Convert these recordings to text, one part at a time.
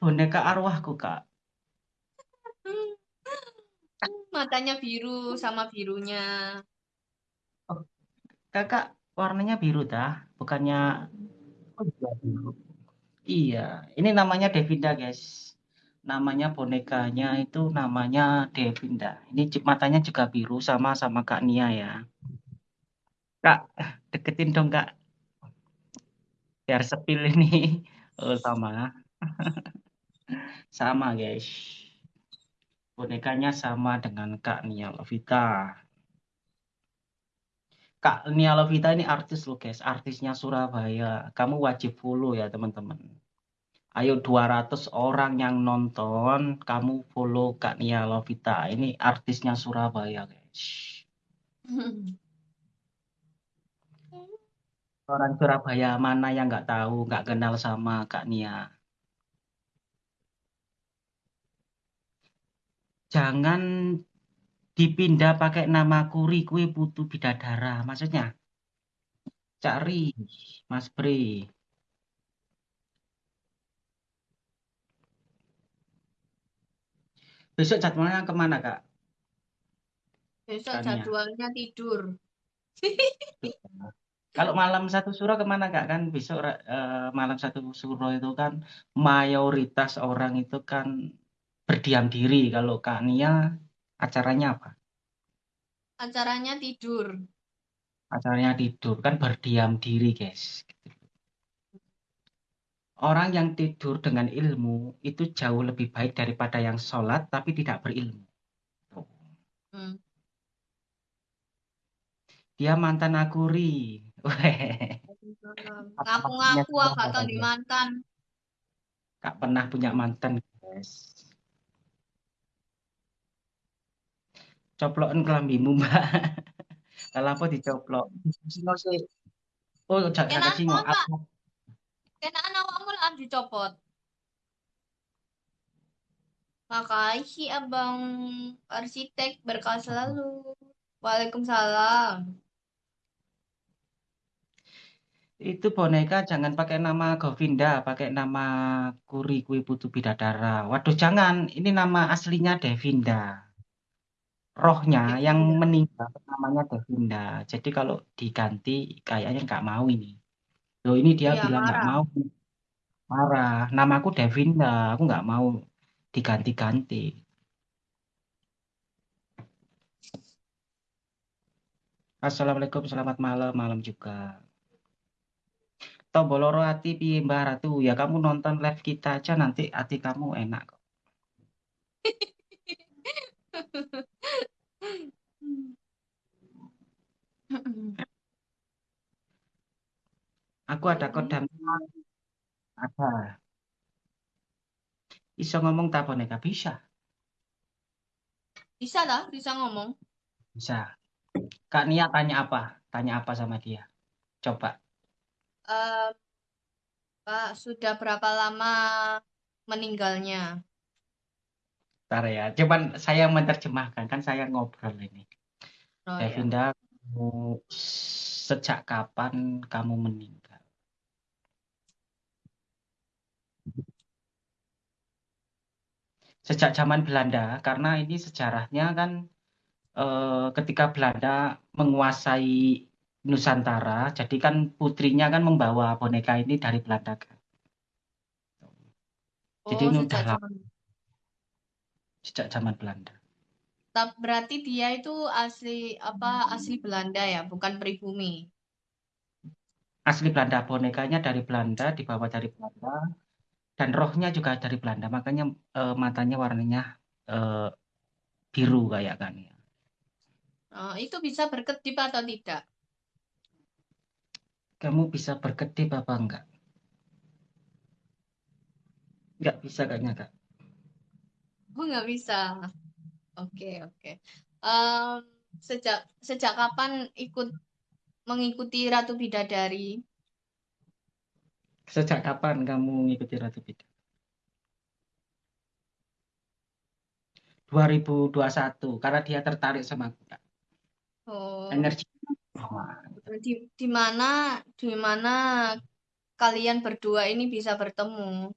boneka arwahku, Kak. Matanya biru sama birunya. Oh, Kakak warnanya biru dah, bukannya oh, iya, biru. Iya, ini namanya Devinda, guys. Namanya bonekanya itu namanya Devinda. Ini matanya juga biru sama sama Kak Nia ya. Kak, deketin dong, Kak. Biar sepil ini. Oh, sama. sama, guys. Bonekanya sama dengan Kak Nia Lovita. Kak Nia Lovita ini artis loh guys, artisnya Surabaya. Kamu wajib follow ya teman-teman. Ayo 200 orang yang nonton, kamu follow Kak Nia Lovita. Ini artisnya Surabaya guys. Orang Surabaya mana yang nggak tahu, nggak kenal sama Kak Nia. Jangan dipindah pakai nama Kuri kue putu bidadara. Maksudnya, cari Mas Bre. Besok jadwalnya ke mana, Kak? Besok jadwalnya tidur. Kalau malam satu suro ke mana kak kan besok uh, malam satu suro itu kan mayoritas orang itu kan berdiam diri. Kalau kak Nia acaranya apa? Acaranya tidur. Acaranya tidur kan berdiam diri guys. Orang yang tidur dengan ilmu itu jauh lebih baik daripada yang sholat tapi tidak berilmu. Hmm. Dia mantan akuri. Ngaku-ngaku gak tahu di mantan. Gak pernah punya mantan, guys. Coplokan kelambimu, Mbak. Kalau apa dicoplok? Singo sih. Oh, jangan singo. Kenaan awakmu lah dicopot. Makasih abang arsitek berkah selalu. Waalaikumsalam. Itu boneka jangan pakai nama Govinda, pakai nama Kuri Kui Putu Bidadara. Waduh jangan, ini nama aslinya Devinda. Rohnya yang meninggal namanya Devinda. Jadi kalau diganti kayaknya nggak mau ini. Loh ini dia ya, bilang nggak mau. Marah. Namaku Devinda, aku nggak mau diganti-ganti. Assalamualaikum, selamat malam, malam juga. Tomboloro hati piye Mbah Ratu? Ya kamu nonton live kita aja nanti hati kamu enak kok. Aku ada kodam. Ada. Bisa ngomong tak boneka? Bisa. Bisa lah, bisa ngomong. Bisa. Kak Nia tanya apa? Tanya apa sama dia? Coba uh, Pak sudah berapa lama meninggalnya? Ntar ya, cuman saya menerjemahkan kan saya ngobrol ini. Oh, Devinda, ya. Sejak kapan kamu meninggal? Sejak zaman Belanda, karena ini sejarahnya kan eh, ketika Belanda menguasai Nusantara. Jadi kan putrinya kan membawa boneka ini dari Belanda kan. Jadi oh, ini udah lama. Sejak zaman Belanda. Berarti dia itu asli apa asli Belanda ya, bukan pribumi. Asli Belanda, bonekanya dari Belanda, dibawa dari Belanda, dan rohnya juga dari Belanda. Makanya eh, matanya warnanya eh, biru kayak kan ya. Oh, itu bisa berkedip atau tidak? kamu bisa berkedip apa enggak? Enggak bisa kayaknya, Kak. Oh, enggak bisa. Oke, oke. Um, sejak sejak kapan ikut mengikuti Ratu Bidadari? Sejak kapan kamu mengikuti Ratu Bidadari? 2021 karena dia tertarik sama aku. Oh. Energi di di mana di mana kalian berdua ini bisa bertemu?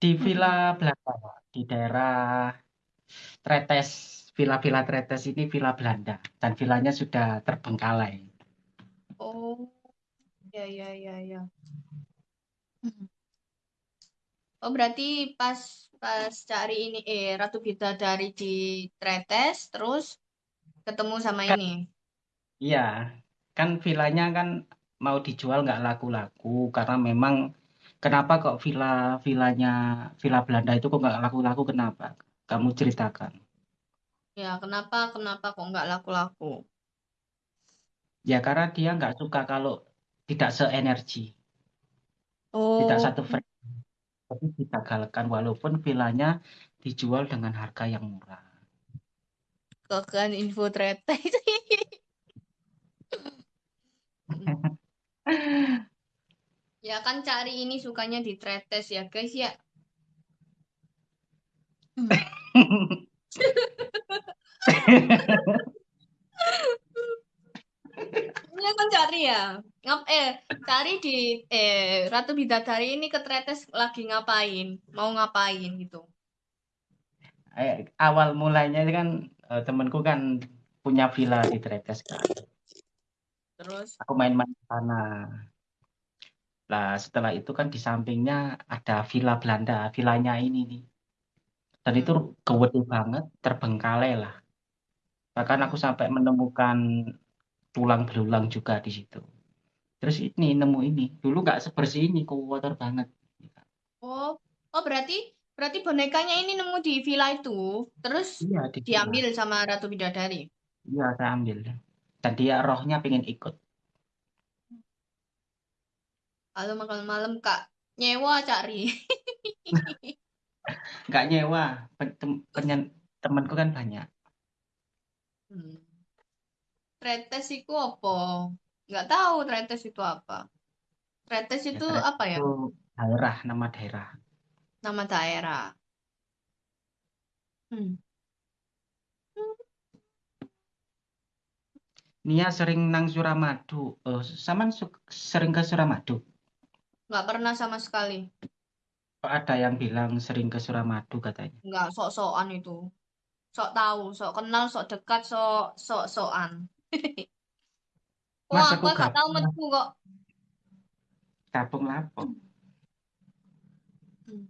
Di Villa. Belanda, Pak. di daerah Tretes, Villa-Villa Tretes ini Villa Belanda. Dan villanya sudah terbengkalai. Oh, ya ya ya ya. Oh, berarti pas pas cari ini eh Ratu Bidadari di Tretes terus ketemu sama Kan, ini. iya, kan villanya kan mau dijual nggak laku-laku karena memang kenapa kok villa villanya villa Belanda itu kok nggak laku-laku kenapa? Kamu ceritakan. Ya, kenapa kenapa kok nggak laku-laku? Ya karena dia nggak suka kalau tidak seenergi, tidak Oh, satu frekuensi. Tapi digagalkan walaupun villanya dijual dengan harga yang murah. kekan info Tretes. Mm. Ya kan cari ini sukanya di Tretes ya guys ya. Hmm. Ini kan cari ya. Ngap eh cari di eh Ratu Bidadari ini ke Tretes lagi ngapain? Mau ngapain gitu. Eh, awal mulainya itu kan eh, temanku kan punya villa di Tretes kan. Terus Aku main-main sana. Lah setelah itu kan di sampingnya ada villa Belanda, villanya ini nih. Dan itu gede banget, terbengkalai lah. Bahkan aku sampai menemukan tulang belulang juga di situ. Terus ini nemu ini. Dulu nggak sebersih ini, kotor banget. Oh, oh berarti berarti bonekanya ini nemu di villa itu, terus Iya di villa. diambil sama Ratu Bidadari. Iya saya ambil. Dan dia rohnya pengen ikut. Kalau malam-malam Kak nyewa cari. Nggak nyewa. Temanku kan banyak. Hmm. Tretes itu apa? Nggak tahu tretes itu apa. Tretes Ya itu ternyata apa ya? itu daerah, nama daerah. Nama daerah. Hmm. Nia sering nang Suramadu. Oh, Saman su- sering ke Suramadu. Nggak pernah sama sekali. Kok ada yang bilang sering ke Suramadu katanya. Nggak sok-sokan itu. Sok tahu, sok kenal, sok dekat, sok sok-sokan. Wah, Mas aku aku gak tahu metu kok. gabung lapo. Hmm.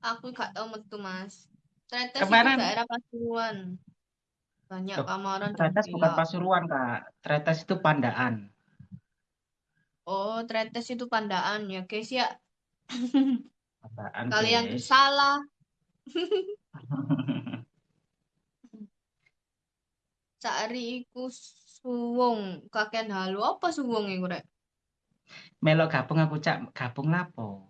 Aku gak tahu metu, Mas. Tretes itu Kemarin daerah Pasuruan. Banyak loh, kamaran dan Tretes bukan. Pasuruan Kak. Tretes itu Pandaan. Oh, Tretes itu Pandaan ya, guys ya. Pandaan, Kalian guys. salah. Cari iku suwung kakek halu apa suwung iku rek? Melok gabung aku cak gabung lapo.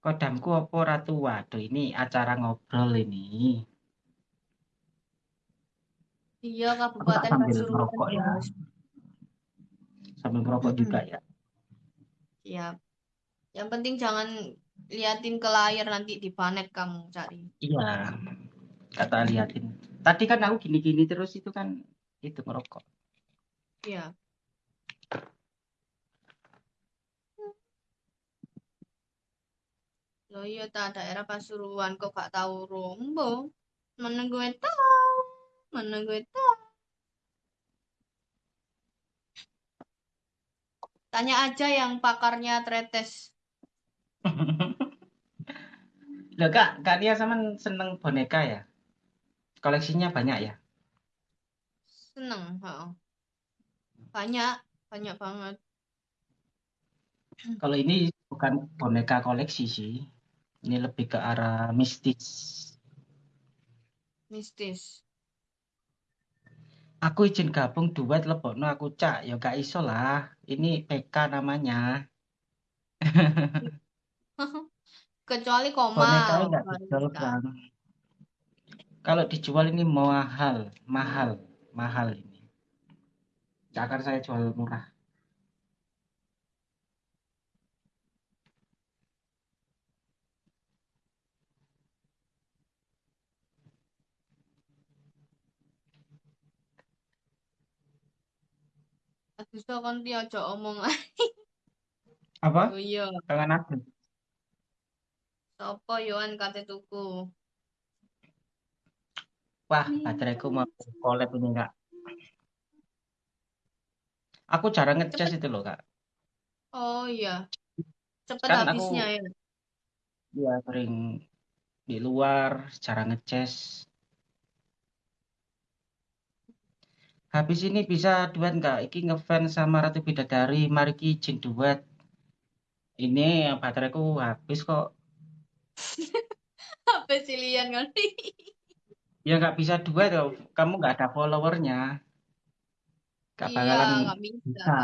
Kodamku apa ratu? Waduh, ini acara ngobrol ini. Iya, Kabupaten Pasuruan, ya. Sambil merokok juga ya. Siap. Yang penting jangan liatin ke layar nanti dipanet kamu cari. Iya, kata liatin. Tadi kan aku gini-gini terus itu kan itu merokok. Iya. Loh iya ta daerah Pasuruan kok gak tahu Rombo. Mana gue tahu. Mana gue tahu. Tanya aja yang pakarnya Tretes. Loh kak, kak Nia sama seneng boneka ya? Koleksinya banyak ya? Seneng, heeh. Banyak, banyak banget. Kalau ini bukan boneka koleksi sih. Ini lebih ke arah mistis. Mistis. Aku izin gabung duet lebokno aku cak. Ya gak iso lah. Ini PK namanya. Kecuali Bonekanya nggak baru dijual bisa. bang. Kalau dijual ini mahal, mahal, mahal ini. Akan saya jual murah. Agus tuh kan dia aja omong. Apa? Oh iya. Jangan aku. Sopo Yohan kate tuku? Wah, bateraiku mau collab ini kak. Aku jarang ngecas itu loh kak. Oh iya, cepet Kan habisnya aku ya. ya sering di luar, jarang ngecas. Habis ini bisa duet nggak? Iki ngefans sama Ratu Bidadari, mari ki duet. Ini yang bateraiku habis kok. Apa sih Lian? Ya nggak bisa duet loh. Kamu nggak ada followernya. Nggak Iya, bakalan nggak bisa. bisa.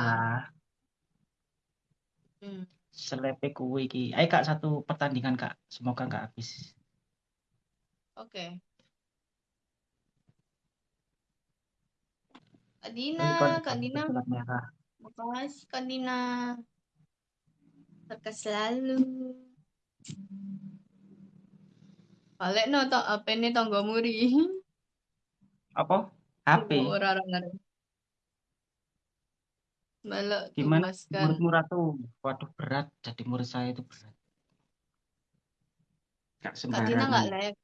Hmm. Selepe kuwi iki. Ayo kak satu pertandingan kak. Semoga nggak habis. Oke. Kak Dina, Kak Dina. ikon merah. Makasih Kak Dina. Sukses selalu. Balik no to apa ini tangga muri. Apa? HP. Ora ora ngerti. Balik Gimana muridmu Ratu? Waduh berat. Jadi murid saya itu berat. Gak Kak Dina nggak sembarangan. live.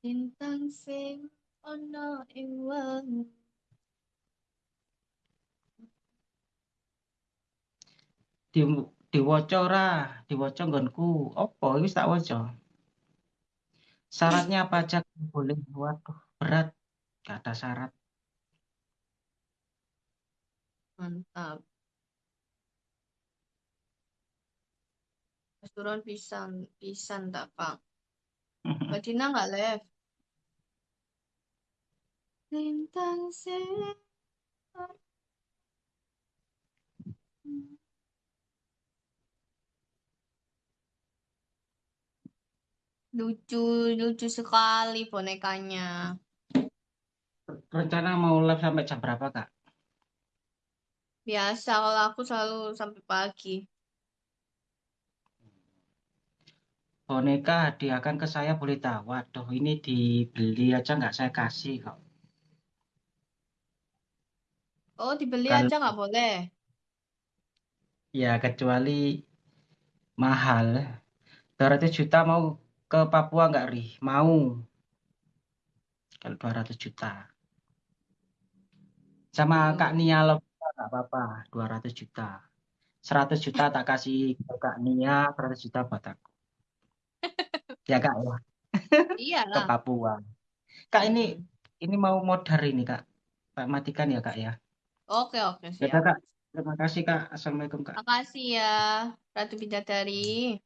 Bintang sing ono ing wengi. Di diwaca ora? Diwaca nggonku. Apa iki wis tak waca. Syaratnya apa aja boleh. Waduh berat. Gak ada syarat. Mantap. Turun pisan, pisan tak Kak. Kak Dina nggak live. Bintang sing lucu lucu sekali bonekanya. Rencana mau live sampai jam berapa kak? Biasa kalau aku selalu sampai pagi. Boneka hadiahkan ke saya boleh tahu. Waduh ini dibeli aja nggak saya kasih kok. Oh, dibeli aja nggak boleh. Ya kecuali mahal. 200 juta mau ke Papua nggak Ri? Mau. Kalau 200 juta. Sama Hmm. Kak Nia Lovita nggak apa-apa. 200 juta. 100 juta tak kasih ke Kak Nia, 100 juta buat aku. Ya Kak ya, ke Iyalah. Papua. Kak ini Hmm. ini mau modar ini Kak. Pak matikan ya Kak ya. Oke, oke, Ya siap. Kak. Terima kasih Kak. Assalamualaikum Kak. Makasih ya, Ratu Bidadari.